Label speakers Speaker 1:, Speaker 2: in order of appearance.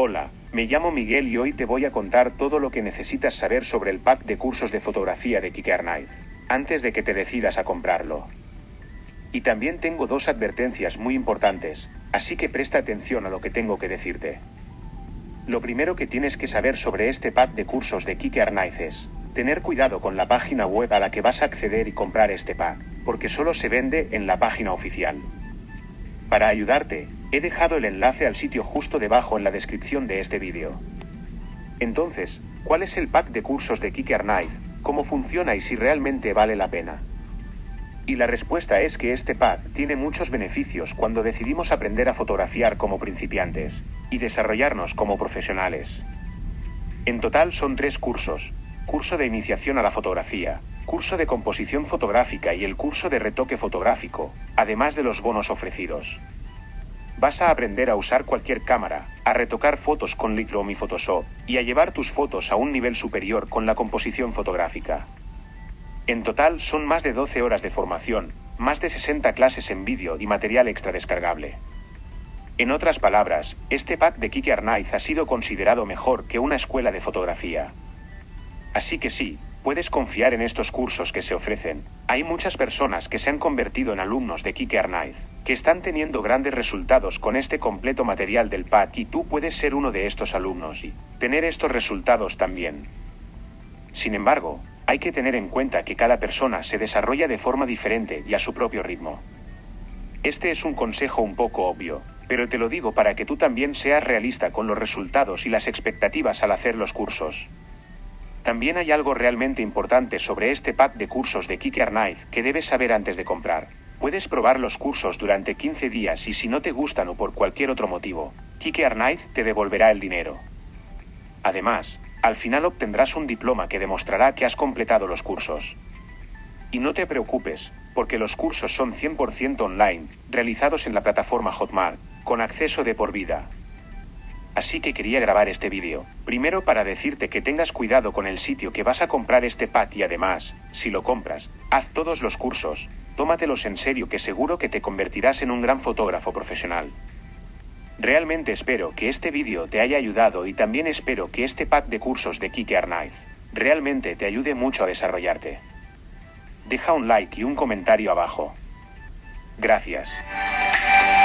Speaker 1: Hola, me llamo Miguel y hoy te voy a contar todo lo que necesitas saber sobre el pack de cursos de fotografía de Kike Arnaiz, antes de que te decidas a comprarlo. Y también tengo dos advertencias muy importantes, así que presta atención a lo que tengo que decirte. Lo primero que tienes que saber sobre este pack de cursos de Kike Arnaiz es, tener cuidado con la página web a la que vas a acceder y comprar este pack, porque solo se vende en la página oficial. Para ayudarte, he dejado el enlace al sitio justo debajo en la descripción de este vídeo. Entonces, ¿cuál es el pack de cursos de Kike Arnaiz? ¿Cómo funciona y si realmente vale la pena? Y la respuesta es que este pack tiene muchos beneficios cuando decidimos aprender a fotografiar como principiantes y desarrollarnos como profesionales. En total son tres cursos, curso de iniciación a la fotografía, curso de composición fotográfica y el curso de retoque fotográfico, además de los bonos ofrecidos. Vas a aprender a usar cualquier cámara, a retocar fotos con Lightroom y Photoshop, y a llevar tus fotos a un nivel superior con la composición fotográfica. En total son más de 12 horas de formación, más de 60 clases en vídeo y material extra descargable. En otras palabras, este pack de Kike Arnaiz ha sido considerado mejor que una escuela de fotografía. Así que sí, puedes confiar en estos cursos que se ofrecen. Hay muchas personas que se han convertido en alumnos de Kike Arnaiz, que están teniendo grandes resultados con este completo material del pack y tú puedes ser uno de estos alumnos y tener estos resultados también. Sin embargo, hay que tener en cuenta que cada persona se desarrolla de forma diferente y a su propio ritmo. Este es un consejo un poco obvio, pero te lo digo para que tú también seas realista con los resultados y las expectativas al hacer los cursos. También hay algo realmente importante sobre este pack de cursos de Kike Arnaiz que debes saber antes de comprar. Puedes probar los cursos durante 15 días y si no te gustan o por cualquier otro motivo, Kike Arnaiz te devolverá el dinero. Además, al final obtendrás un diploma que demostrará que has completado los cursos. Y no te preocupes, porque los cursos son 100% online, realizados en la plataforma Hotmart, con acceso de por vida. Así que quería grabar este vídeo, primero para decirte que tengas cuidado con el sitio que vas a comprar este pack y además, si lo compras, haz todos los cursos, tómatelos en serio que seguro que te convertirás en un gran fotógrafo profesional. Realmente espero que este vídeo te haya ayudado y también espero que este pack de cursos de Kike Arnaiz realmente te ayude mucho a desarrollarte. Deja un like y un comentario abajo. Gracias.